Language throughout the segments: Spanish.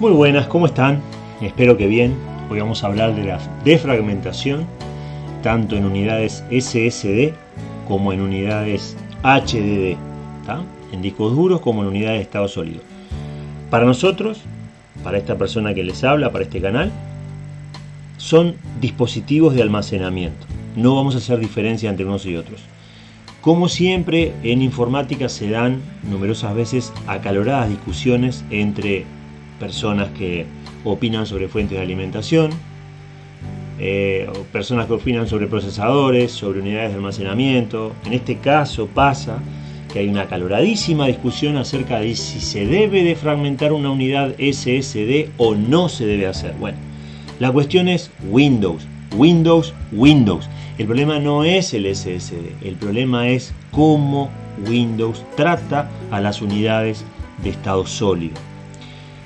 Muy buenas, ¿cómo están? Espero que bien. Hoy vamos a hablar de la defragmentación, tanto en unidades SSD como en unidades HDD, en discos duros como en unidades de estado sólido. Para nosotros, para esta persona que les habla, para este canal, son dispositivos de almacenamiento. No vamos a hacer diferencia entre unos y otros. Como siempre, en informática se dan numerosas veces acaloradas discusiones entre personas que opinan sobre fuentes de alimentación, eh, personas que opinan sobre procesadores, sobre unidades de almacenamiento. En este caso pasa que hay una acaloradísima discusión acerca de si se debe de fragmentar una unidad SSD o no se debe hacer. Bueno, la cuestión es Windows, Windows, Windows. El problema no es el SSD, el problema es cómo Windows trata a las unidades de estado sólido.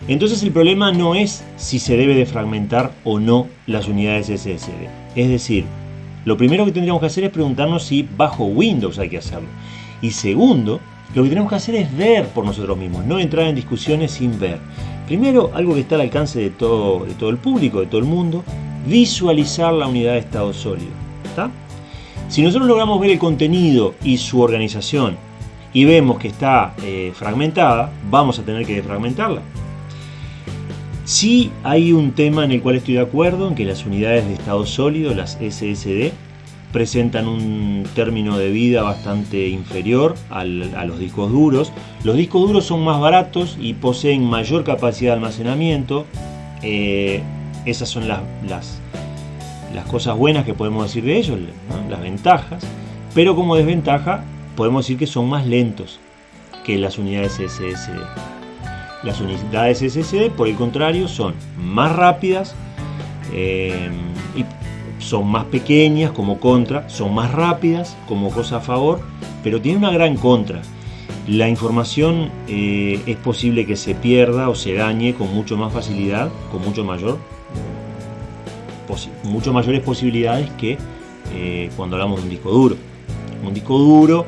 Entonces el problema no es si se debe de fragmentar o no las unidades SSD. Es decir, lo primero que tendríamos que hacer es preguntarnos si bajo Windows hay que hacerlo. Y segundo, lo que tenemos que hacer es ver por nosotros mismos, no entrar en discusiones sin ver. Primero, algo que está al alcance de todo, de todo el público, de todo el mundo, visualizar la unidad de estado sólido. Si nosotros logramos ver el contenido y su organización y vemos que está eh, fragmentada, vamos a tener que defragmentarla. Sí hay un tema en el cual estoy de acuerdo, en que las unidades de estado sólido, las SSD, presentan un término de vida bastante inferior a los discos duros. Los discos duros son más baratos y poseen mayor capacidad de almacenamiento. Eh, esas son las, las, cosas buenas que podemos decir de ellos, las ventajas. Pero como desventaja, podemos decir que son más lentos que las unidades SSD. Las unidades SSD, por el contrario, son más rápidas eh, y son más pequeñas como contra, son más rápidas como cosa a favor, pero tiene una gran contra. La información eh, es posible que se pierda o se dañe con mucho más facilidad, con mucho mayor, mucho mayores posibilidades que eh, cuando hablamos de un disco duro. Un disco duro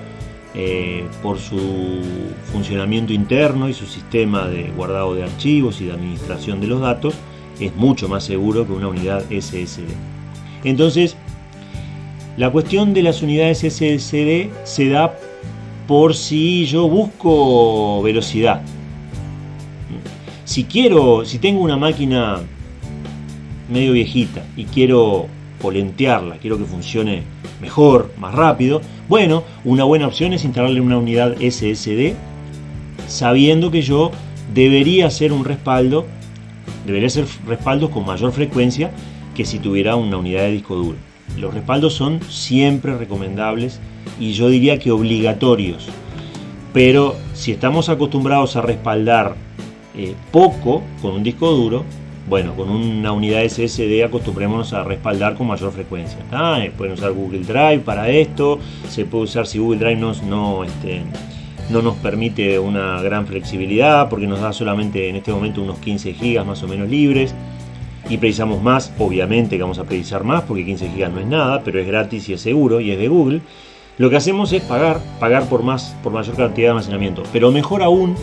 eh, por su funcionamiento interno y su sistema de guardado de archivos y de administración de los datos, es mucho más seguro que una unidad SSD. Entonces, la cuestión de las unidades SSD se da por si yo busco velocidad. Si quiero, si tengo una máquina medio viejita y quiero polentearla, quiero que funcione mejor, más rápido, bueno, una buena opción es instalarle una unidad SSD sabiendo que yo debería hacer un respaldo, debería hacer respaldos con mayor frecuencia que si tuviera una unidad de disco duro. Los respaldos son siempre recomendables y yo diría que obligatorios. Pero si estamos acostumbrados a respaldar eh, poco con un disco duro, bueno, con una unidad SSD acostumbrémonos a respaldar con mayor frecuencia. Eh, pueden usar Google Drive para esto, se puede usar si Google Drive no, no, este, no nos permite una gran flexibilidad porque nos da solamente en este momento unos 15 GB más o menos libres y precisamos más, obviamente que vamos a precisar más porque 15 GB no es nada, pero es gratis y es seguro y es de Google. Lo que hacemos es pagar, pagar por más, por mayor cantidad de almacenamiento, pero mejor aún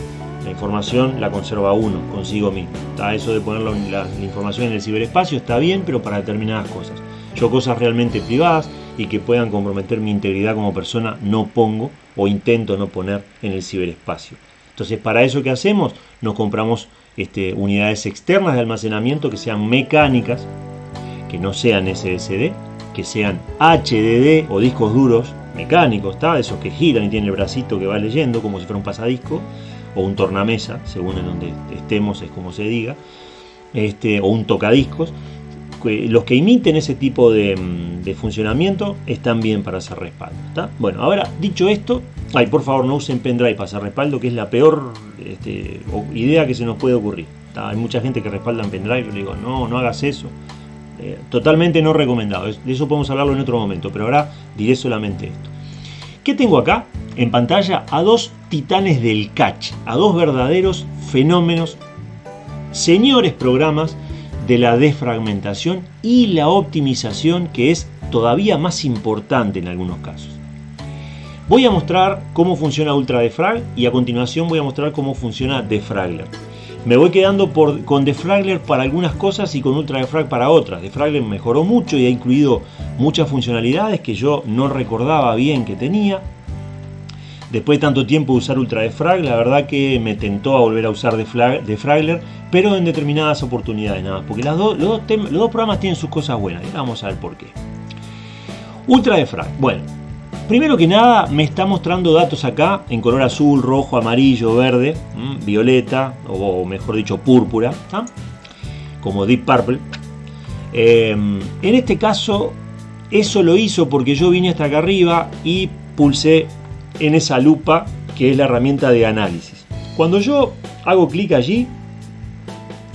la información la conserva uno consigo mismo. ¿Está? Eso de poner la, información en el ciberespacio está bien, pero para determinadas cosas. Yo cosas realmente privadas y que puedan comprometer mi integridad como persona no pongo o intento no poner en el ciberespacio. Entonces, para eso que hacemos, nos compramos este, unidades externas de almacenamiento que sean mecánicas, que no sean SSD, que sean HDD o discos duros mecánicos, ¿está? esos que giran y tienen el bracito que va leyendo como si fuera un pasadisco o un tornamesa, según en donde estemos es como se diga, este, o un tocadiscos. Los que imiten ese tipo de, mm, funcionamiento están bien para hacer respaldo. Bueno, ahora dicho esto, ay, por favor no usen pendrive para hacer respaldo, que es la peor este, idea que se nos puede ocurrir. Hay mucha gente que respalda en pendrive, yo le digo, no, no hagas eso. Eh, totalmente no recomendado. De eso podemos hablarlo en otro momento, pero ahora diré solamente esto. ¿Qué tengo acá? En pantalla a dos titanes del catch, a dos verdaderos fenómenos, señores programas de la defragmentación y la optimización que es todavía más importante en algunos casos. Voy a mostrar cómo funciona Ultra Defrag y a continuación voy a mostrar cómo funciona Defragler. Me voy quedando con Defragler para algunas cosas y con Ultra Defrag para otras. Defragler mejoró mucho y ha incluido muchas funcionalidades que yo no recordaba bien que tenía. Después de tanto tiempo de usar Ultra Defrag, la verdad que me tentó a volver a usar Defragler, pero en determinadas oportunidades nada más. Porque los, dos programas tienen sus cosas buenas. Y vamos a ver por qué. Ultra Defrag. Bueno, primero que nada me está mostrando datos acá en color azul, rojo, amarillo, verde, violeta, o mejor dicho púrpura, como Deep Purple. Em, en este caso, eso lo hizo porque yo vine hasta acá arriba y pulsé en esa lupa que es la herramienta de análisis. Cuando yo hago clic allí,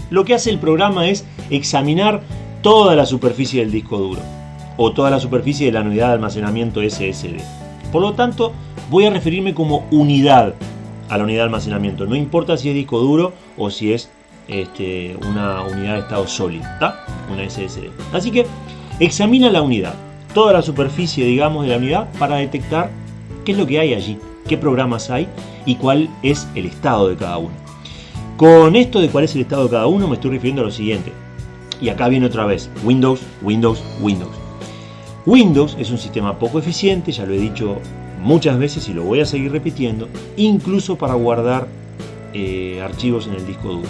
lo que hace el programa es examinar toda la superficie del disco duro o toda la superficie de la unidad de almacenamiento SSD. Por lo tanto, voy a referirme como unidad a la unidad de almacenamiento. No importa si es disco duro o si es este, una unidad de estado sólido, una SSD. Así que examina la unidad, toda la superficie, digamos, de la unidad para detectar qué es lo que hay allí, qué programas hay y cuál es el estado de cada uno. Con esto de cuál es el estado de cada uno me estoy refiriendo a lo siguiente. Y acá viene otra vez, Windows, Windows, Windows. Windows es un sistema poco eficiente, ya lo he dicho muchas veces y lo voy a seguir repitiendo, incluso para guardar eh, archivos en el disco duro.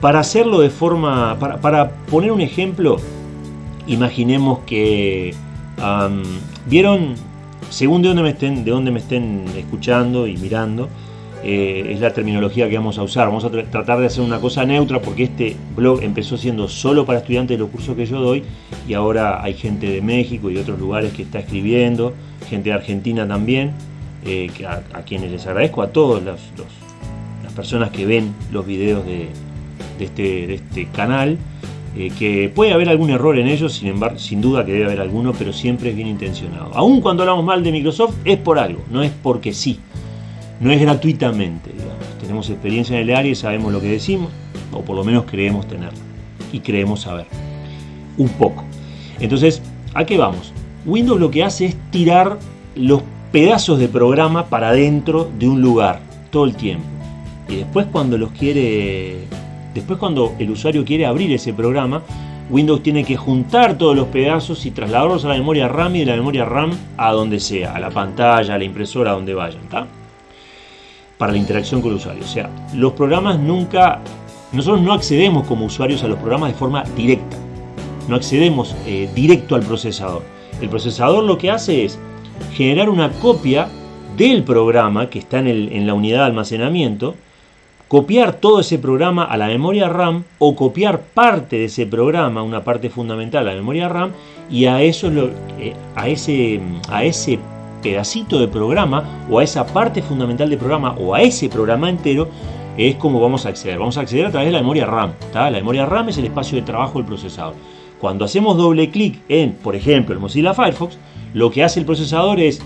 Para hacerlo de forma, para, poner un ejemplo, imaginemos que, ¿vieron según de dónde me estén, de dónde me estén escuchando y mirando, eh, es la terminología que vamos a usar. Vamos a tratar de hacer una cosa neutra porque este blog empezó siendo solo para estudiantes de los cursos que yo doy y ahora hay gente de México y otros lugares que está escribiendo, gente de Argentina también, eh, a, quienes les agradezco, a todas las personas que ven los videos de, este, este canal. Eh, que puede haber algún error en ellos, sin embargo, sin duda que debe haber alguno, pero siempre es bien intencionado. Aún cuando hablamos mal de Microsoft, es por algo, no es porque sí, no es gratuitamente, Tenemos experiencia en el área y sabemos lo que decimos, o por lo menos creemos tenerlo, y creemos saber, un poco. Entonces, ¿a qué vamos? Windows lo que hace es tirar los pedazos de programa para dentro de un lugar, todo el tiempo. Y después cuando los quiere Después cuando el usuario quiere abrir ese programa, Windows tiene que juntar todos los pedazos y trasladarlos a la memoria RAM y de la memoria RAM a donde sea, a la pantalla, a la impresora, a donde vayan, Para la interacción con el usuario. O sea, los programas nunca... Nosotros no accedemos como usuarios a los programas de forma directa. No accedemos eh, directo al procesador. El procesador lo que hace es generar una copia del programa que está en, en la unidad de almacenamiento copiar todo ese programa a la memoria RAM o copiar parte de ese programa, una parte fundamental a la memoria RAM y a eso eh, a ese a ese pedacito de programa o a esa parte fundamental del programa o a ese programa entero es como vamos a acceder. Vamos a acceder a través de la memoria RAM. La memoria RAM es el espacio de trabajo del procesador. Cuando hacemos doble clic en, por ejemplo, el Mozilla Firefox, lo que hace el procesador es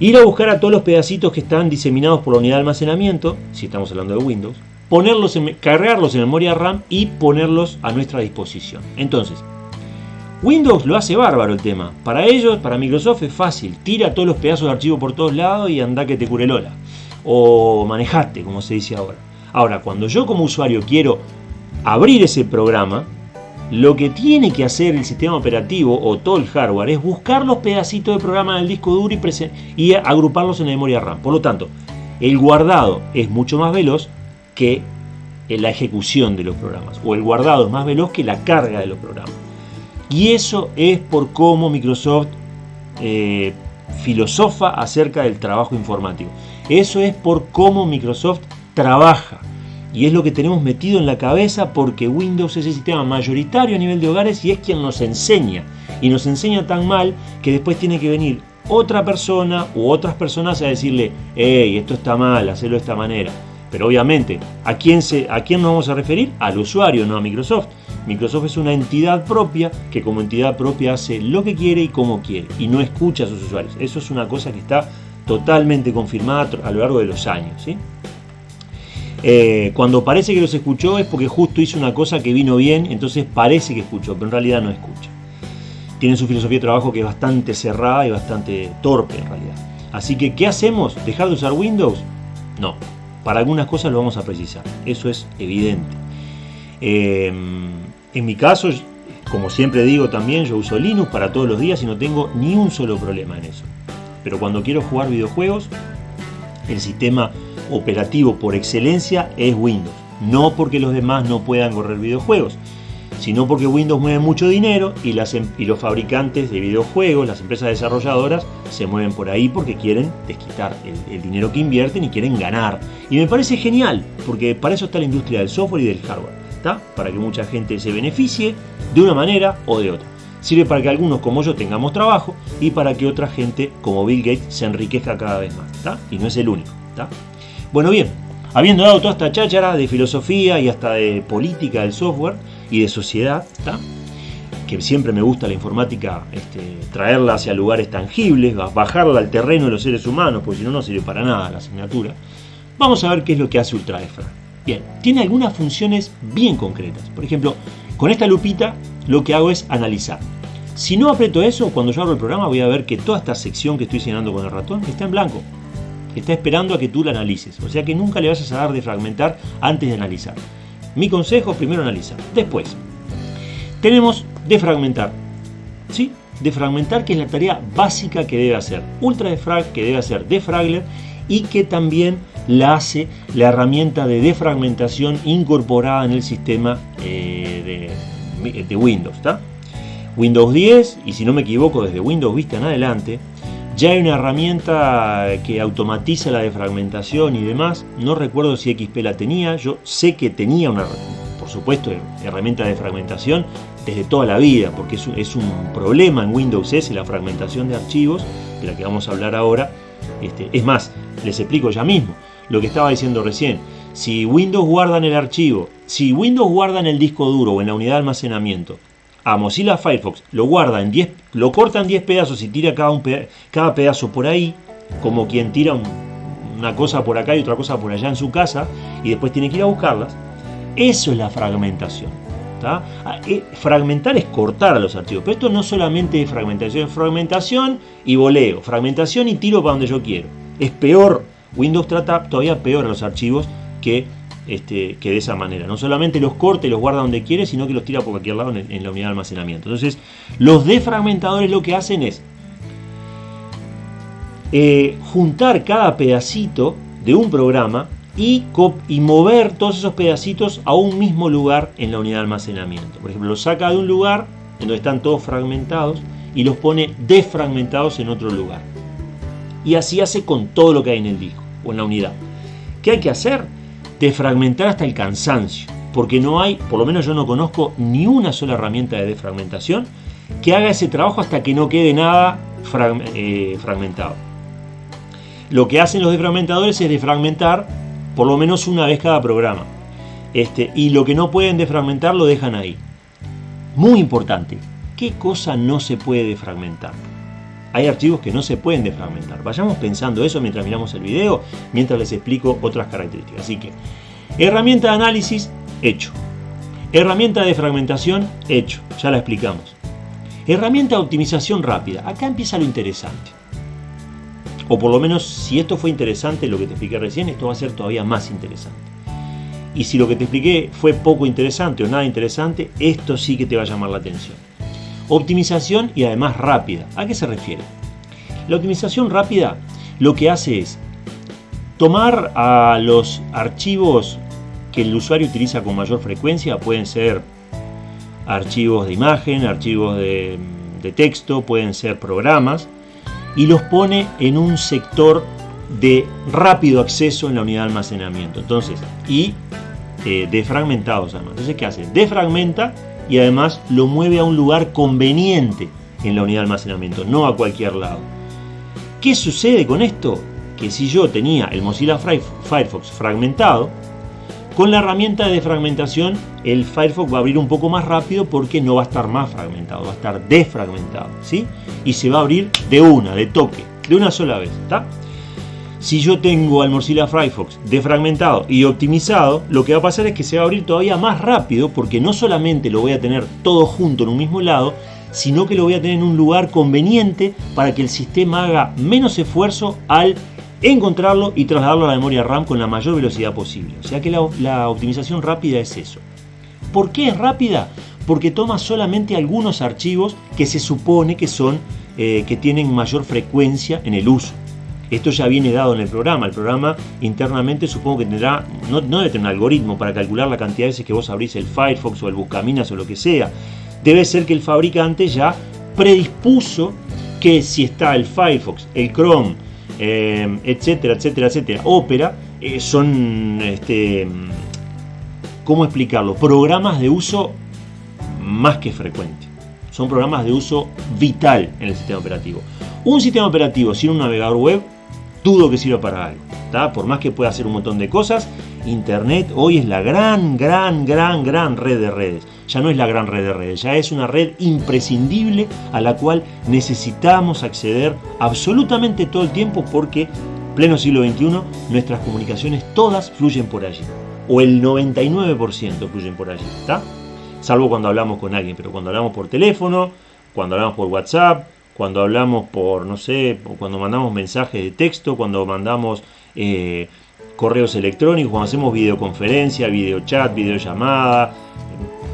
Ir a buscar a todos los pedacitos que están diseminados por la unidad de almacenamiento, si estamos hablando de Windows, ponerlos en, cargarlos en memoria RAM y ponerlos a nuestra disposición. Entonces, Windows lo hace bárbaro el tema. Para ellos, para Microsoft es fácil. Tira todos los pedazos de archivo por todos lados y anda que te cure Lola. O manejate, como se dice ahora. Ahora, cuando yo como usuario quiero abrir ese programa, lo que tiene que hacer el sistema operativo o todo el hardware es buscar los pedacitos de programa del disco duro y, y agruparlos en la memoria RAM. Por lo tanto, el guardado es mucho más veloz que la ejecución de los programas. O el guardado es más veloz que la carga de los programas. Y eso es por cómo Microsoft eh, filosofa acerca del trabajo informático. Eso es por cómo Microsoft trabaja. Y es lo que tenemos metido en la cabeza porque Windows es el sistema mayoritario a nivel de hogares y es quien nos enseña. Y nos enseña tan mal que después tiene que venir otra persona u otras personas a decirle, hey, esto está mal, hacerlo de esta manera. Pero obviamente, ¿a quién, se, ¿a quién nos vamos a referir? Al usuario, no a Microsoft. Microsoft es una entidad propia que como entidad propia hace lo que quiere y como quiere y no escucha a sus usuarios. Eso es una cosa que está totalmente confirmada a lo largo de los años. Eh, cuando parece que los escuchó es porque justo hizo una cosa que vino bien, entonces parece que escuchó, pero en realidad no escucha. Tienen su filosofía de trabajo que es bastante cerrada y bastante torpe en realidad. Así que, ¿qué hacemos? ¿Dejar de usar Windows? No. Para algunas cosas lo vamos a precisar, eso es evidente. Em, en mi caso, como siempre digo también, yo uso Linux para todos los días y no tengo ni un solo problema en eso. Pero cuando quiero jugar videojuegos, el sistema operativo por excelencia es Windows. No porque los demás no puedan correr videojuegos, sino porque Windows mueve mucho dinero em, y los fabricantes de videojuegos, las empresas desarrolladoras, se mueven por ahí porque quieren desquitar el, dinero que invierten y quieren ganar. Y me parece genial, porque para eso está la industria del software y del hardware. Para que mucha gente se beneficie de una manera o de otra. Sirve para que algunos como yo tengamos trabajo y para que otra gente como Bill Gates se enriquezca cada vez más. Y no es el único. Bueno, bien, habiendo dado toda esta cháchara de filosofía y hasta de política del software, y de sociedad, que siempre me gusta la informática, este, traerla hacia lugares tangibles, bajarla al terreno de los seres humanos, porque si no, no sirve para nada la asignatura. Vamos a ver qué es lo que hace UltraEFRA. Bien, tiene algunas funciones bien concretas. Por ejemplo, con esta lupita lo que hago es analizar. Si no aprieto eso, cuando yo abro el programa voy a ver que toda esta sección que estoy señalando con el ratón está en blanco. Está esperando a que tú la analices. O sea que nunca le vayas a dar de fragmentar antes de analizar. Mi consejo, primero analizar. Después, tenemos defragmentar. ¿Sí? Defragmentar, que es la tarea básica que debe hacer. Ultra defrag, que debe hacer defragler y que también la hace la herramienta de defragmentación incorporada en el sistema eh, de, Windows. Windows 10, y si no me equivoco, desde Windows Vista en adelante, ya hay una herramienta que automatiza la defragmentación y demás. No recuerdo si XP la tenía. Yo sé que tenía una, por supuesto, herramienta de fragmentación desde toda la vida, porque es un, problema en Windows S la fragmentación de archivos, de la que vamos a hablar ahora. Este, es más, les explico ya mismo lo que estaba diciendo recién. Si Windows guarda en el archivo, si Windows guarda en el disco duro o en la unidad de almacenamiento a Mozilla Firefox, lo guarda en 10, lo corta en 10 pedazos y tira cada, un cada pedazo por ahí, como quien tira una cosa por acá y otra cosa por allá en su casa, y después tiene que ir a buscarlas. Eso es la fragmentación. Ah, eh, fragmentar es cortar a los archivos, pero esto no solamente es fragmentación, es fragmentación y voleo, fragmentación y tiro para donde yo quiero. Es peor, Windows trata todavía peor a los archivos que este, que de esa manera. No solamente los corta y los guarda donde quiere, sino que los tira por cualquier lado en, la unidad de almacenamiento. Entonces, los defragmentadores lo que hacen es eh, juntar cada pedacito de un programa y, mover todos esos pedacitos a un mismo lugar en la unidad de almacenamiento. Por ejemplo, los saca de un lugar en donde están todos fragmentados y los pone desfragmentados en otro lugar. Y así hace con todo lo que hay en el disco o en la unidad. ¿Qué hay que hacer? Defragmentar hasta el cansancio, porque no hay, por lo menos yo no conozco ni una sola herramienta de defragmentación que haga ese trabajo hasta que no quede nada eh, fragmentado. Lo que hacen los defragmentadores es defragmentar por lo menos una vez cada programa. Este, y lo que no pueden defragmentar lo dejan ahí. Muy importante, ¿qué cosa no se puede defragmentar? Hay archivos que no se pueden defragmentar. Vayamos pensando eso mientras miramos el video, mientras les explico otras características. Así que, herramienta de análisis, hecho. Herramienta de fragmentación, hecho. Ya la explicamos. Herramienta de optimización rápida. Acá empieza lo interesante. O por lo menos, si esto fue interesante, lo que te expliqué recién, esto va a ser todavía más interesante. Y si lo que te expliqué fue poco interesante o nada interesante, esto sí que te va a llamar la atención. Optimización y además rápida. ¿A qué se refiere? La optimización rápida lo que hace es tomar a los archivos que el usuario utiliza con mayor frecuencia, pueden ser archivos de imagen, archivos de, texto, pueden ser programas, y los pone en un sector de rápido acceso en la unidad de almacenamiento. Entonces, y eh, defragmentados además. Entonces, ¿qué hace? Defragmenta y además lo mueve a un lugar conveniente en la unidad de almacenamiento, no a cualquier lado. ¿Qué sucede con esto? Que si yo tenía el Mozilla Firefox fragmentado, con la herramienta de defragmentación el Firefox va a abrir un poco más rápido porque no va a estar más fragmentado, va a estar desfragmentado, ¿sí? Y se va a abrir de una, de toque, de una sola vez, ¿está? Si yo tengo al Mozilla Firefox defragmentado y optimizado, lo que va a pasar es que se va a abrir todavía más rápido porque no solamente lo voy a tener todo junto en un mismo lado, sino que lo voy a tener en un lugar conveniente para que el sistema haga menos esfuerzo al encontrarlo y trasladarlo a la memoria RAM con la mayor velocidad posible. O sea que la, optimización rápida es eso. ¿Por qué es rápida? Porque toma solamente algunos archivos que se supone que son eh, que tienen mayor frecuencia en el uso. Esto ya viene dado en el programa. El programa internamente supongo que tendrá, no, no debe tener un algoritmo para calcular la cantidad de veces que vos abrís el Firefox o el Buscaminas o lo que sea. Debe ser que el fabricante ya predispuso que si está el Firefox, el Chrome, eh, etcétera, etcétera, etcétera, Opera, eh, son, este, ¿cómo explicarlo? Programas de uso más que frecuente. Son programas de uso vital en el sistema operativo. Un sistema operativo sin un navegador web, dudo que sirva para algo. Por más que pueda hacer un montón de cosas, Internet hoy es la gran, gran, gran, gran red de redes. Ya no es la gran red de redes, ya es una red imprescindible a la cual necesitamos acceder absolutamente todo el tiempo porque, pleno siglo XXI, nuestras comunicaciones todas fluyen por allí. O el 99% fluyen por allí, ¿está? Salvo cuando hablamos con alguien, pero cuando hablamos por teléfono, cuando hablamos por WhatsApp, cuando hablamos por, no sé, cuando mandamos mensajes de texto, cuando mandamos eh, correos electrónicos, cuando hacemos videoconferencia, videochat, videollamada,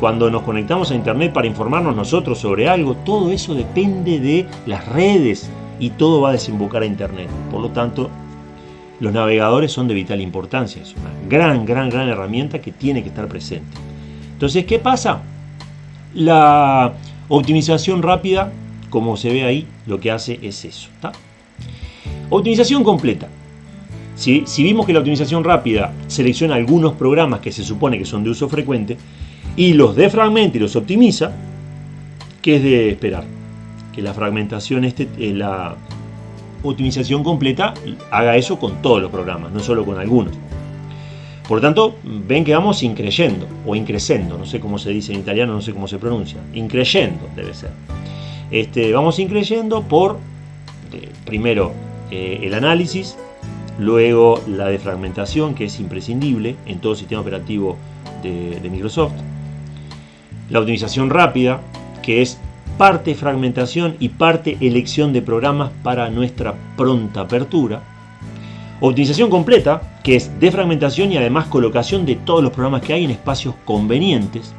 cuando nos conectamos a internet para informarnos nosotros sobre algo, todo eso depende de las redes y todo va a desembocar a internet. Por lo tanto, los navegadores son de vital importancia, es una gran, gran, gran herramienta que tiene que estar presente. Entonces, ¿qué pasa? La optimización rápida, como se ve ahí, lo que hace es eso. Optimización completa. Si, vimos que la optimización rápida selecciona algunos programas que se supone que son de uso frecuente y los defragmenta y los optimiza, ¿qué es de esperar? Que la fragmentación, este, eh, la optimización completa haga eso con todos los programas, no solo con algunos. Por lo tanto, ven que vamos increyendo o increcendo, no sé cómo se dice en italiano, no sé cómo se pronuncia. Increyendo debe ser. Este, vamos increyendo por, eh, primero, eh, el análisis, Luego la defragmentación, que es imprescindible en todo sistema operativo de, Microsoft. La optimización rápida, que es parte fragmentación y parte elección de programas para nuestra pronta apertura. Optimización completa, que es defragmentación y además colocación de todos los programas que hay en espacios convenientes.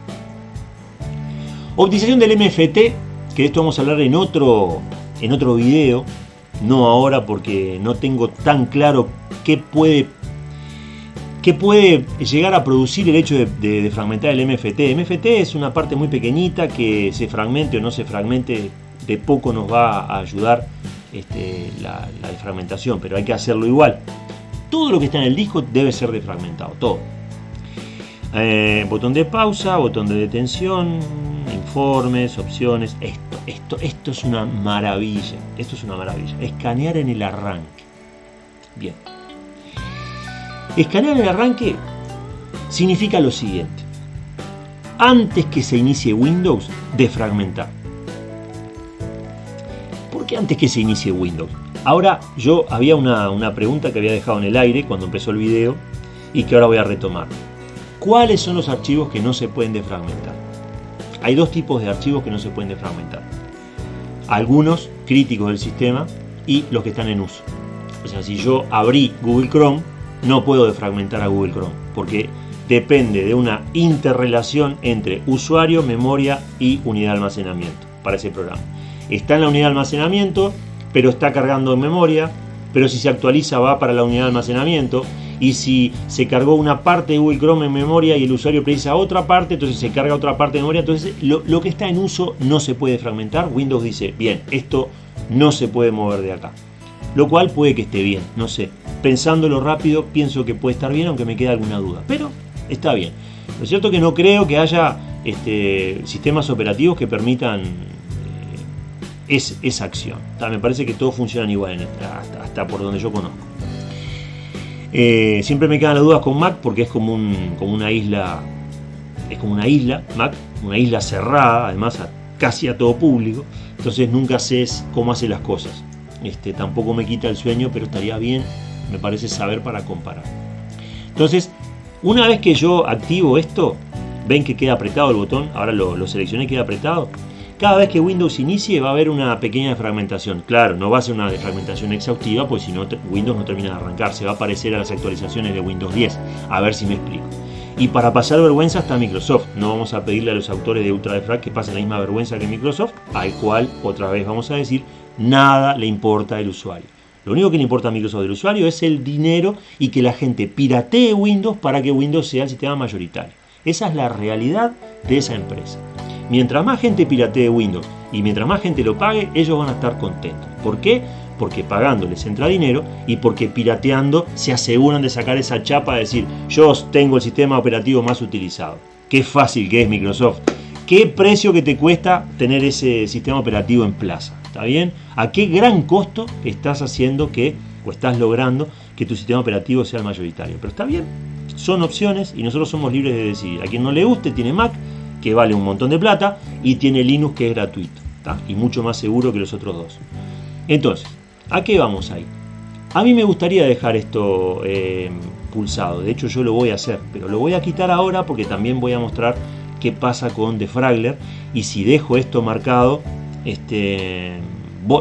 Optimización del MFT, de esto vamos a hablar en otro, en otro video, no ahora porque no tengo tan claro qué puede, qué puede llegar a producir el hecho de, fragmentar el MFT. MFT es una parte muy pequeñita que se fragmente o no se fragmente, de poco nos va a ayudar este, la, defragmentación, pero hay que hacerlo igual. Todo lo que está en el disco debe ser defragmentado, todo. Eh, botón de pausa, botón de detención, informes, opciones, esto, esto, esto es una maravilla, esto es una maravilla, escanear en el arranque. Bien. Escanear en el arranque significa lo siguiente. Antes que se inicie Windows, defragmentar. ¿Por qué antes que se inicie Windows? Ahora yo había una, una pregunta que había dejado en el aire cuando empezó el video y que ahora voy a retomar. ¿Cuáles son los archivos que no se pueden defragmentar? Hay dos tipos de archivos que no se pueden defragmentar. Algunos críticos del sistema y los que están en uso. O sea, si yo abrí Google Chrome, no puedo defragmentar a Google Chrome, porque depende de una interrelación entre usuario, memoria y unidad de almacenamiento para ese programa. Está en la unidad de almacenamiento, pero está cargando en memoria, pero si se actualiza va para la unidad de almacenamiento, y si se cargó una parte de Google Chrome en memoria y el usuario precisa otra parte, entonces se carga otra parte de memoria. Entonces lo, que está en uso no se puede fragmentar. Windows dice, bien, esto no se puede mover de acá. Lo cual puede que esté bien, no sé. Pensándolo rápido, pienso que puede estar bien, aunque me queda alguna duda. Pero está bien. Lo cierto es que no creo que haya este, sistemas operativos que permitan eh, esa acción. me parece que todos funcionan igual, hasta por donde yo conozco. Eh, siempre me quedan las dudas con Mac porque es como, un, como una isla, es como una isla, Mac, una isla cerrada, además casi a todo público, entonces nunca sé cómo hace las cosas. Este, tampoco me quita el sueño, pero estaría bien, me parece saber para comparar. Entonces, una vez que yo activo esto, ven que queda apretado el botón, ahora lo, lo seleccioné, queda apretado. Cada vez que Windows inicie va a haber una pequeña defragmentación. Claro, no va a ser una defragmentación exhaustiva, pues si no Windows no termina de arrancar, se va a aparecer a las actualizaciones de Windows 10. A ver si me explico. Y para pasar vergüenza está Microsoft. No vamos a pedirle a los autores de UltraDefrag que pasen la misma vergüenza que Microsoft, al cual otra vez vamos a decir, nada le importa al usuario. Lo único que le importa a Microsoft del usuario es el dinero y que la gente piratee Windows para que Windows sea el sistema mayoritario. Esa es la realidad de esa empresa. Mientras más gente piratee Windows y mientras más gente lo pague, ellos van a estar contentos. ¿Por qué? Porque pagando les entra dinero y porque pirateando se aseguran de sacar esa chapa de decir, yo tengo el sistema operativo más utilizado. Qué fácil que es Microsoft. ¿Qué precio que te cuesta tener ese sistema operativo en plaza? ¿Está bien? ¿A qué gran costo estás haciendo que, o estás logrando que tu sistema operativo sea el mayoritario? Pero está bien, son opciones y nosotros somos libres de decidir. A quien no le guste tiene Mac, que vale un montón de plata, y tiene Linux que es gratuito, y mucho más seguro que los otros dos. Entonces, ¿a qué vamos ahí? A mí me gustaría dejar esto eh, pulsado, de hecho yo lo voy a hacer, pero lo voy a quitar ahora porque también voy a mostrar qué pasa con Defragler y si dejo esto marcado este,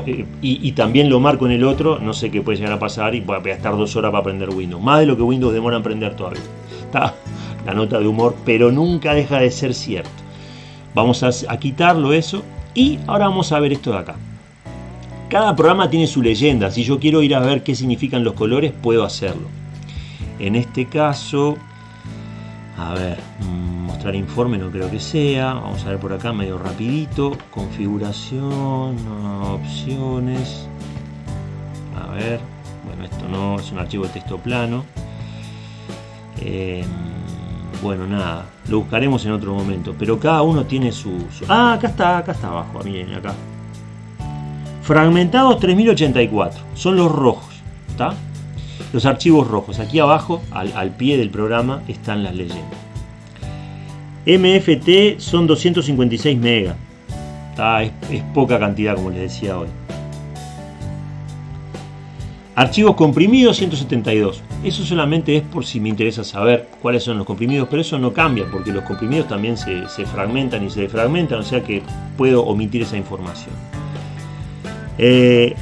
eh, y, también lo marco en el otro, no sé qué puede llegar a pasar y voy a estar dos horas para aprender Windows. Más de lo que Windows demora en aprender todavía. Está la nota de humor, pero nunca deja de ser cierto. Vamos a, quitarlo eso y ahora vamos a ver esto de acá. Cada programa tiene su leyenda. Si yo quiero ir a ver qué significan los colores, puedo hacerlo. En este caso, a ver, mm, mostrar informe no creo que sea. Vamos a ver por acá medio rapidito. Configuración, opciones. A ver, bueno, esto no es un archivo de texto plano. Em, bueno, nada, lo buscaremos en otro momento. Pero cada uno tiene su... Ah, acá está, acá está abajo, miren, acá. Fragmentados 3084, son los rojos, ¿está? Los archivos rojos. Aquí abajo, al, pie del programa, están las leyendas. MFT son 256 megas. Es, es poca cantidad, como les decía hoy. Archivos comprimidos 172. Eso solamente es por si me interesa saber cuáles son los comprimidos, pero eso no cambia porque los comprimidos también se, fragmentan y se defragmentan, o sea que puedo omitir esa información. Eh,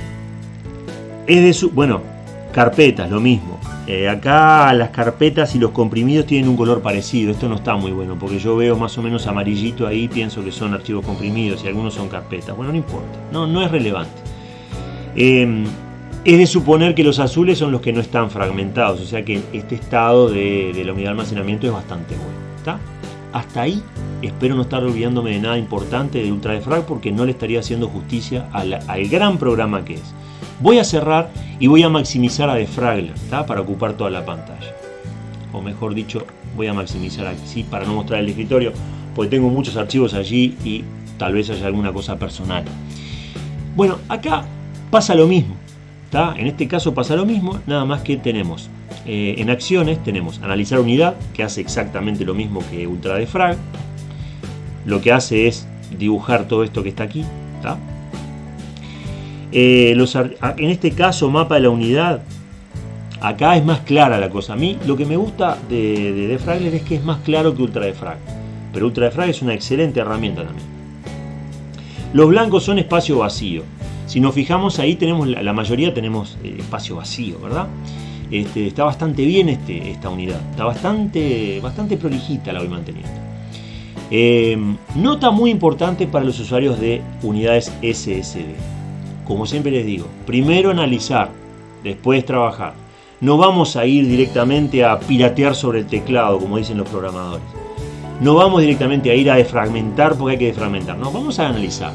es de su, bueno, carpetas, lo mismo. Eh, acá las carpetas y los comprimidos tienen un color parecido. Esto no está muy bueno porque yo veo más o menos amarillito ahí, pienso que son archivos comprimidos y algunos son carpetas. Bueno, no importa, no, no es relevante. Eh, es de suponer que los azules son los que no están fragmentados, o sea que este estado de, la unidad de almacenamiento es bastante bueno. Hasta ahí espero no estar olvidándome de nada importante de UltraDefrag porque no le estaría haciendo justicia al, gran programa que es. Voy a cerrar y voy a maximizar a Defragler para ocupar toda la pantalla. O mejor dicho, voy a maximizar aquí para no mostrar el escritorio porque tengo muchos archivos allí y tal vez haya alguna cosa personal. Bueno, acá pasa lo mismo. En este caso pasa lo mismo, nada más que tenemos eh, en acciones, tenemos analizar unidad, que hace exactamente lo mismo que UltraDefrag. Lo que hace es dibujar todo esto que está aquí. Eh, en este caso, mapa de la unidad, acá es más clara la cosa. A mí lo que me gusta de, de es que es más claro que UltraDefrag. Pero UltraDefrag es una excelente herramienta también. Los blancos son espacio vacío. Si nos fijamos ahí tenemos la, mayoría tenemos eh, espacio vacío, ¿verdad? Este, está bastante bien este, esta unidad, está bastante, bastante prolijita la voy manteniendo. Em, nota muy importante para los usuarios de unidades SSD. Como siempre les digo, primero analizar, después trabajar. No vamos a ir directamente a piratear sobre el teclado, como dicen los programadores. No vamos directamente a ir a defragmentar porque hay que defragmentar. No, vamos a analizar.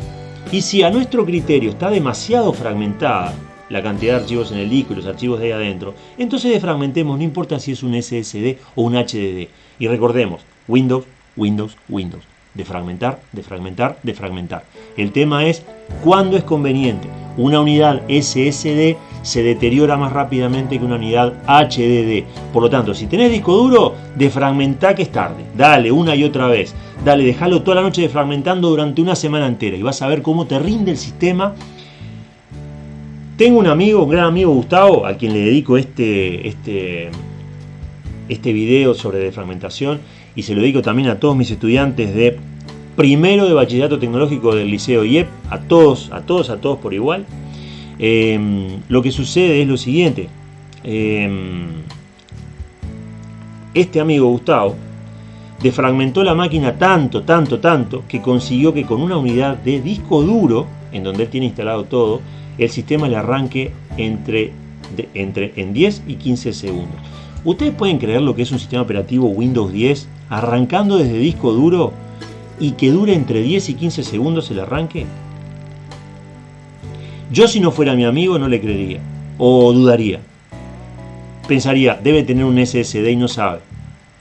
Y si a nuestro criterio está demasiado fragmentada la cantidad de archivos en el disco y los archivos de ahí adentro, entonces defragmentemos, no importa si es un SSD o un HDD. Y recordemos, Windows, Windows, Windows. Defragmentar, defragmentar, defragmentar. El tema es cuándo es conveniente. Una unidad SSD se deteriora más rápidamente que una unidad HDD. Por lo tanto, si tenés disco duro, defragmentá que es tarde. Dale una y otra vez. Dale, déjalo toda la noche defragmentando durante una semana entera y vas a ver cómo te rinde el sistema. Tengo un amigo, un gran amigo Gustavo, a quien le dedico este, este, este video sobre defragmentación y se lo dedico también a todos mis estudiantes de primero de bachillerato tecnológico del liceo IEP, a todos, a todos, a todos por igual. Em, lo que sucede es lo siguiente. Em, este amigo Gustavo defragmentó la máquina tanto, tanto, tanto, que consiguió que con una unidad de disco duro, en donde él tiene instalado todo, el sistema le arranque entre, entre en 10 y 15 segundos. ¿Ustedes pueden creer lo que es un sistema operativo Windows 10 arrancando desde disco duro y que dure entre 10 y 15 segundos el arranque? Yo si no fuera mi amigo no le creería o dudaría. Pensaría, debe tener un SSD y no sabe.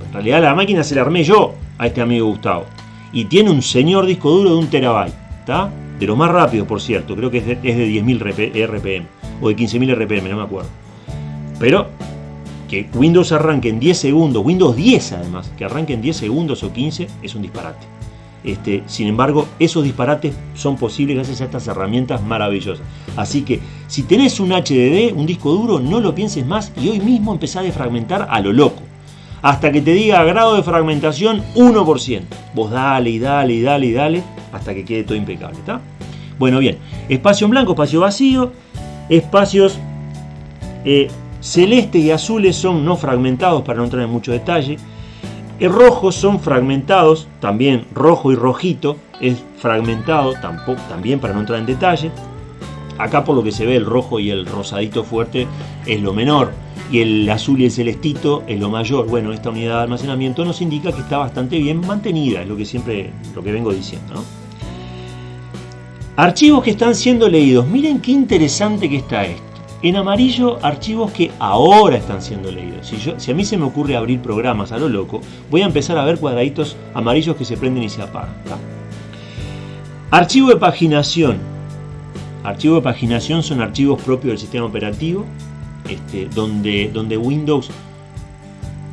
En realidad la máquina se la armé yo a este amigo Gustavo. Y tiene un señor disco duro de un terabyte. ¿Está? De los más rápidos, por cierto. Creo que es de, es de 10.000 RPM. O de 15.000 RPM, no me acuerdo. Pero que Windows arranque en 10 segundos, Windows 10 además, que arranque en 10 segundos o 15, es un disparate. Este, sin embargo, esos disparates son posibles gracias a estas herramientas maravillosas. Así que, si tenés un HDD, un disco duro, no lo pienses más y hoy mismo empezá a defragmentar a lo loco. Hasta que te diga grado de fragmentación 1%. Vos dale y dale y dale y dale hasta que quede todo impecable. ¿está? Bueno, bien. Espacio en blanco, espacio vacío. Espacios eh, Celeste y azules son no fragmentados para no entrar en mucho detalle. Rojos son fragmentados, también rojo y rojito es fragmentado, tampoco, también para no entrar en detalle. Acá por lo que se ve el rojo y el rosadito fuerte es lo menor y el azul y el celestito es lo mayor. Bueno, esta unidad de almacenamiento nos indica que está bastante bien mantenida, es lo que siempre lo que vengo diciendo. Archivos que están siendo leídos. Miren qué interesante que está esto. En amarillo, archivos que ahora están siendo leídos. Si, a mí se me ocurre abrir programas a lo loco, voy a empezar a ver cuadraditos amarillos que se prenden y se apagan. Archivo de paginación. Archivo de paginación son archivos propios del sistema operativo, este, donde Windows,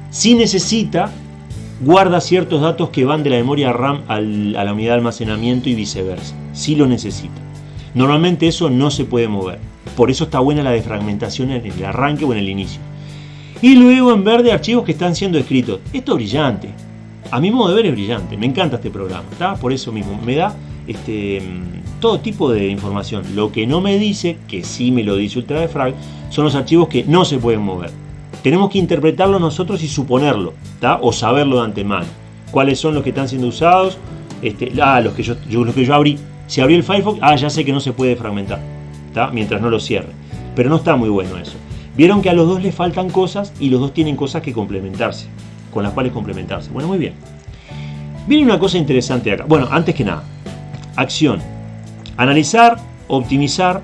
si necesita, guarda ciertos datos que van de la memoria RAM a la unidad de almacenamiento y viceversa, si lo necesita. Normalmente eso no se puede mover. Por eso está buena la defragmentación en el arranque o en el inicio. Y luego en verde archivos que están siendo escritos. Esto es brillante. A mi modo de ver es brillante. Me encanta este programa. Por eso mismo. Me da este, todo tipo de información. Lo que no me dice, que sí me lo dice UltraDefrag, son los archivos que no se pueden mover. Tenemos que interpretarlo nosotros y suponerlo. O saberlo de antemano. Cuáles son los que están siendo usados. Este, ah, los que yo, los que yo abrí. Si abrí el Firefox, ah, ya sé que no se puede fragmentar mientras no lo cierre. Pero no está muy bueno eso. Vieron que a los dos les faltan cosas y los dos tienen cosas que complementarse, con las cuales complementarse. Bueno, muy bien. Viene una cosa interesante acá. Bueno, antes que nada, acción. Analizar, optimizar,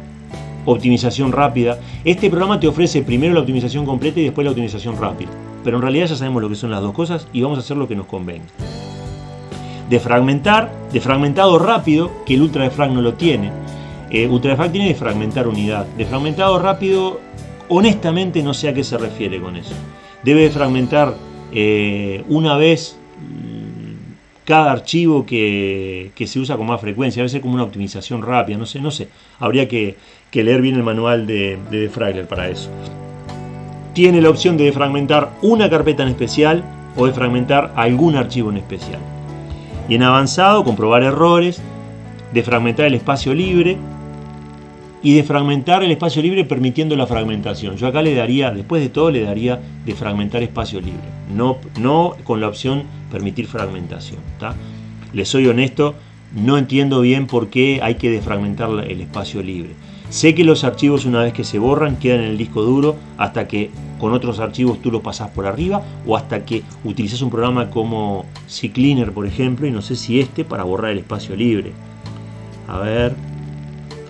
optimización rápida. Este programa te ofrece primero la optimización completa y después la optimización rápida. Pero en realidad ya sabemos lo que son las dos cosas y vamos a hacer lo que nos convenga. Defragmentar, defragmentado rápido, que el ultra defrag no lo tiene eh, Ultrafrac tiene de fragmentar unidad. De fragmentado rápido, honestamente no sé a qué se refiere con eso. Debe fragmentar eh, una vez mm, cada archivo que, se usa con más frecuencia, a veces como una optimización rápida, no sé, no sé. Habría que, leer bien el manual de, de Defragler para eso. Tiene la opción de fragmentar una carpeta en especial o de fragmentar algún archivo en especial. Y en avanzado, comprobar errores, de fragmentar el espacio libre y de fragmentar el espacio libre permitiendo la fragmentación. Yo acá le daría, después de todo, le daría de fragmentar espacio libre, no, no con la opción permitir fragmentación. Les soy honesto, no entiendo bien por qué hay que defragmentar el espacio libre. Sé que los archivos una vez que se borran quedan en el disco duro hasta que con otros archivos tú los pasas por arriba o hasta que utilizas un programa como CCleaner por ejemplo y no sé si este para borrar el espacio libre. A ver,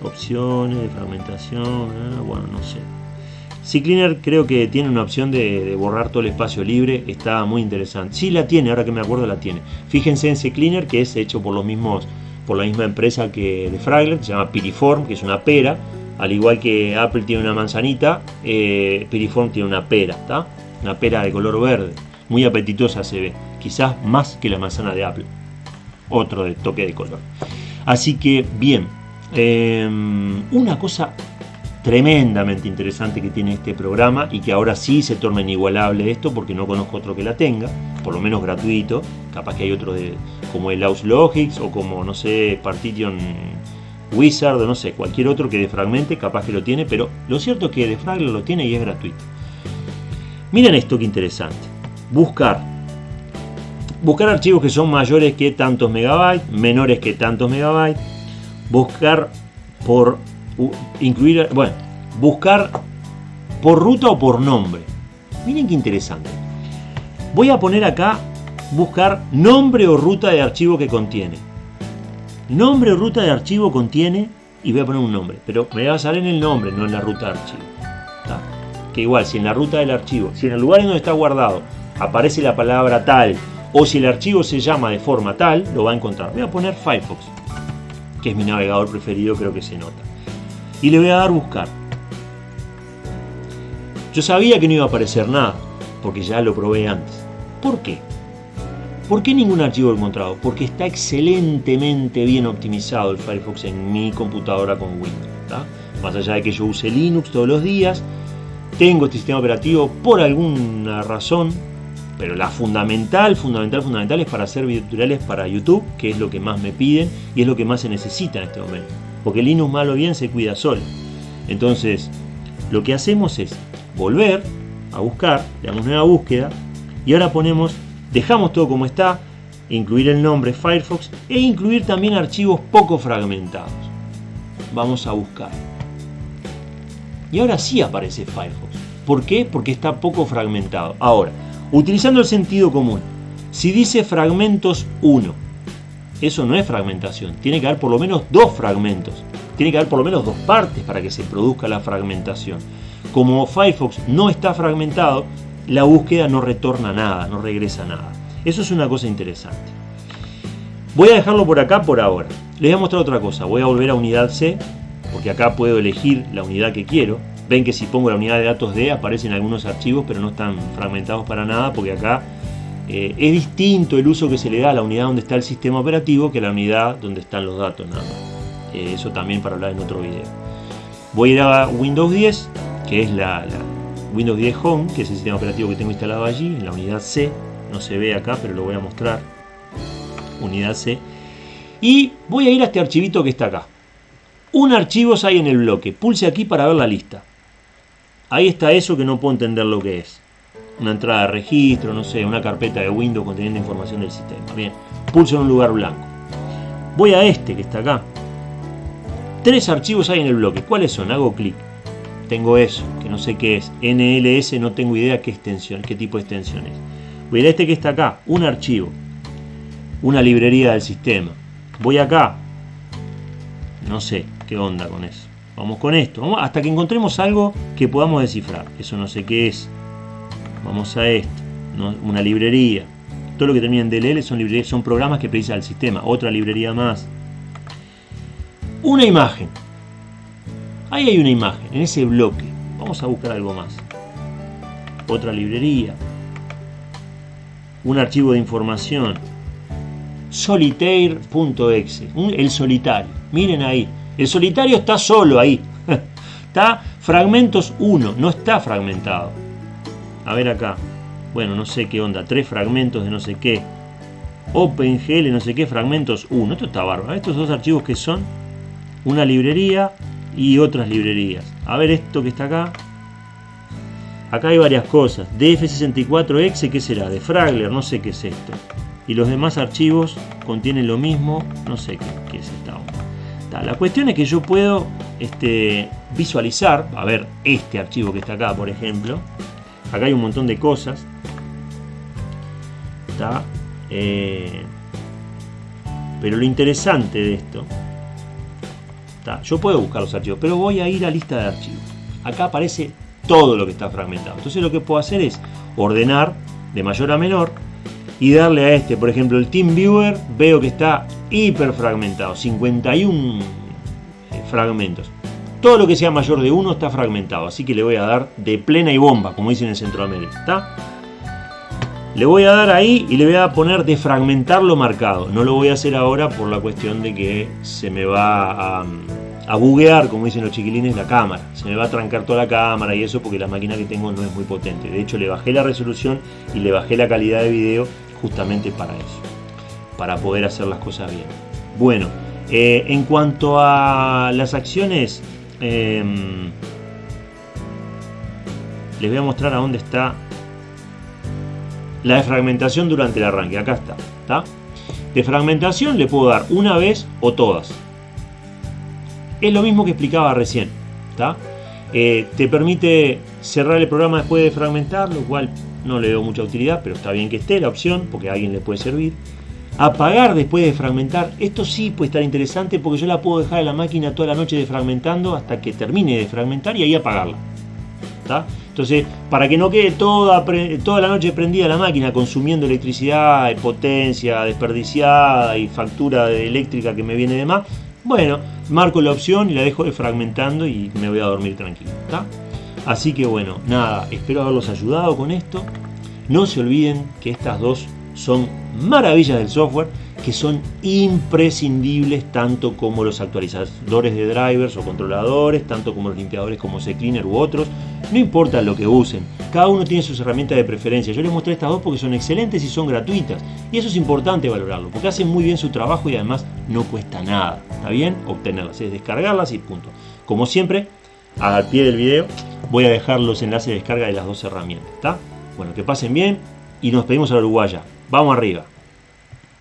opciones de fragmentación, bueno, no sé. CCleaner creo que tiene una opción de, borrar todo el espacio libre, está muy interesante. Sí la tiene, ahora que me acuerdo la tiene. Fíjense en CCleaner que es hecho por los mismos por la misma empresa que de Fragler, se llama Piriform, que es una pera. Al igual que Apple tiene una manzanita, eh, Piriform tiene una pera, ¿está? Una pera de color verde, muy apetitosa se ve, quizás más que la manzana de Apple. Otro de toque de color. Así que, bien, Em, una cosa tremendamente interesante que tiene este programa y que ahora sí se torna inigualable esto porque no conozco otro que la tenga, por lo menos gratuito, capaz que hay otro de, como el Logics o como, no sé, Partition Wizard o no sé, cualquier otro que de Fragmente capaz que lo tiene, pero lo cierto es que de Fragment lo tiene y es gratuito. Miren esto que interesante, buscar. Buscar archivos que son mayores que tantos megabytes, menores que tantos megabytes, buscar por incluir, bueno, buscar por ruta o por nombre. Miren qué interesante. Voy a poner acá buscar nombre o ruta de archivo que contiene. Nombre o ruta de archivo contiene y voy a poner un nombre, pero me va a salir en el nombre, no en la ruta de archivo. Que igual, si en la ruta del archivo, si en el lugar en donde está guardado aparece la palabra tal o si el archivo se llama de forma tal, lo va a encontrar. Voy a poner Firefox, que es mi navegador preferido, creo que se nota y le voy a dar buscar. Yo sabía que no iba a aparecer nada, porque ya lo probé antes. ¿Por qué? ¿Por qué ningún archivo encontrado? Porque está excelentemente bien optimizado el Firefox en mi computadora con Windows. Más allá de que yo use Linux todos los días, tengo este sistema operativo por alguna razón, pero la fundamental, fundamental, fundamental es para hacer videotutoriales para YouTube, que es lo que más me piden y es lo que más se necesita en este momento porque Linux malo bien se cuida solo. Entonces, lo que hacemos es volver a buscar, le damos nueva búsqueda y ahora ponemos, dejamos todo como está, incluir el nombre Firefox e incluir también archivos poco fragmentados. Vamos a buscar. Y ahora sí aparece Firefox. ¿Por qué? Porque está poco fragmentado. Ahora, utilizando el sentido común, si dice fragmentos 1 eso no es fragmentación. Tiene que haber por lo menos dos fragmentos. Tiene que haber por lo menos dos partes para que se produzca la fragmentación. Como Firefox no está fragmentado, la búsqueda no retorna nada, no regresa nada. Eso es una cosa interesante. Voy a dejarlo por acá por ahora. Les voy a mostrar otra cosa. Voy a volver a unidad C, porque acá puedo elegir la unidad que quiero. Ven que si pongo la unidad de datos D aparecen algunos archivos, pero no están fragmentados para nada, porque acá eh, es distinto el uso que se le da a la unidad donde está el sistema operativo que a la unidad donde están los datos nada más. Eh, eso también para hablar en otro video. Voy a ir a Windows 10, que es la, Windows 10 Home, que es el sistema operativo que tengo instalado allí, en la unidad C. No se ve acá, pero lo voy a mostrar. Unidad C. Y voy a ir a este archivito que está acá. Un archivos hay en el bloque. Pulse aquí para ver la lista. Ahí está eso que no puedo entender lo que es una entrada de registro, no sé, una carpeta de Windows conteniendo información del sistema. Bien, pulso en un lugar blanco. Voy a este que está acá. Tres archivos hay en el bloque. ¿Cuáles son? Hago clic. Tengo eso, que no sé qué es. NLS, no tengo idea qué extensión, qué tipo de extensión es. Voy a este que está acá, un archivo. Una librería del sistema. Voy acá. No sé qué onda con eso. Vamos con esto. Vamos hasta que encontremos algo que podamos descifrar. Eso no sé qué es. Vamos a esto, una librería. Todo lo que termina en DLL son, librerías, son programas que precisa el sistema. Otra librería más. Una imagen. Ahí hay una imagen, en ese bloque. Vamos a buscar algo más. Otra librería. Un archivo de información. Solitaire.exe. El solitario. Miren ahí. El solitario está solo ahí. está fragmentos 1, no está fragmentado. A ver acá. Bueno, no sé qué onda. Tres fragmentos de no sé qué. OpenGL, no sé qué, fragmentos 1. Esto está bárbaro. Estos dos archivos que son una librería y otras librerías. A ver esto que está acá. Acá hay varias cosas. DF64Exe, ¿qué será? De Fragler, no sé qué es esto. Y los demás archivos contienen lo mismo, no sé qué, La cuestión es que yo puedo este, visualizar, a ver este archivo que está acá, por ejemplo, Acá hay un montón de cosas. Eh, pero lo interesante de esto. Yo puedo buscar los archivos, pero voy a ir a lista de archivos. Acá aparece todo lo que está fragmentado. Entonces lo que puedo hacer es ordenar de mayor a menor y darle a este, por ejemplo, el TeamViewer, veo que está hiper fragmentado, 51 eh, fragmentos. Todo lo que sea mayor de 1 está fragmentado, así que le voy a dar de plena y bomba, como dicen en Centroamérica. ¿está? Le voy a dar ahí y le voy a poner de fragmentarlo marcado. No lo voy a hacer ahora por la cuestión de que se me va a buguear, como dicen los chiquilines, la cámara. Se me va a trancar toda la cámara y eso porque la máquina que tengo no es muy potente. De hecho, le bajé la resolución y le bajé la calidad de video justamente para eso. Para poder hacer las cosas bien. Bueno, eh, en cuanto a las acciones, em, les voy a mostrar a dónde está la defragmentación durante el arranque. Acá está. ¿está? De fragmentación le puedo dar una vez o todas. Es lo mismo que explicaba recién. Eh, te permite cerrar el programa después de fragmentar, lo cual no le veo mucha utilidad, pero está bien que esté la opción, porque a alguien le puede servir. Apagar después de fragmentar, esto sí puede estar interesante porque yo la puedo dejar en la máquina toda la noche desfragmentando hasta que termine de fragmentar y ahí apagarla. Entonces, para que no quede toda, toda la noche prendida la máquina consumiendo electricidad, potencia desperdiciada y factura eléctrica que me viene de más, bueno, marco la opción y la dejo defragmentando y me voy a dormir tranquilo. Así que bueno, nada, espero haberlos ayudado con esto. No se olviden que estas dos son maravillas del software que son imprescindibles tanto como los actualizadores de drivers o controladores, tanto como los limpiadores como CCleaner u otros, no importa lo que usen, cada uno tiene sus herramientas de preferencia. Yo les mostré estas dos porque son excelentes y son gratuitas. Y eso es importante valorarlo, porque hacen muy bien su trabajo y además no cuesta nada. ¿Está bien? Obtenerlas, es descargarlas y punto. Como siempre, al pie del video voy a dejar los enlaces de descarga de las dos herramientas. ¿Está? Bueno, que pasen bien y nos pedimos a la uruguaya. Vamos arriba.